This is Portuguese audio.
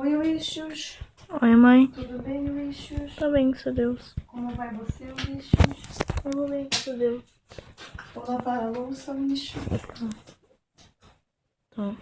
Oi, Uixos. Oi, mãe. Tudo bem, Uixos? Tá bem, seu Deus. Como vai você, Uixos? Eu vou bem, seu Deus. Vou lavar a louça, Uixos. Tá.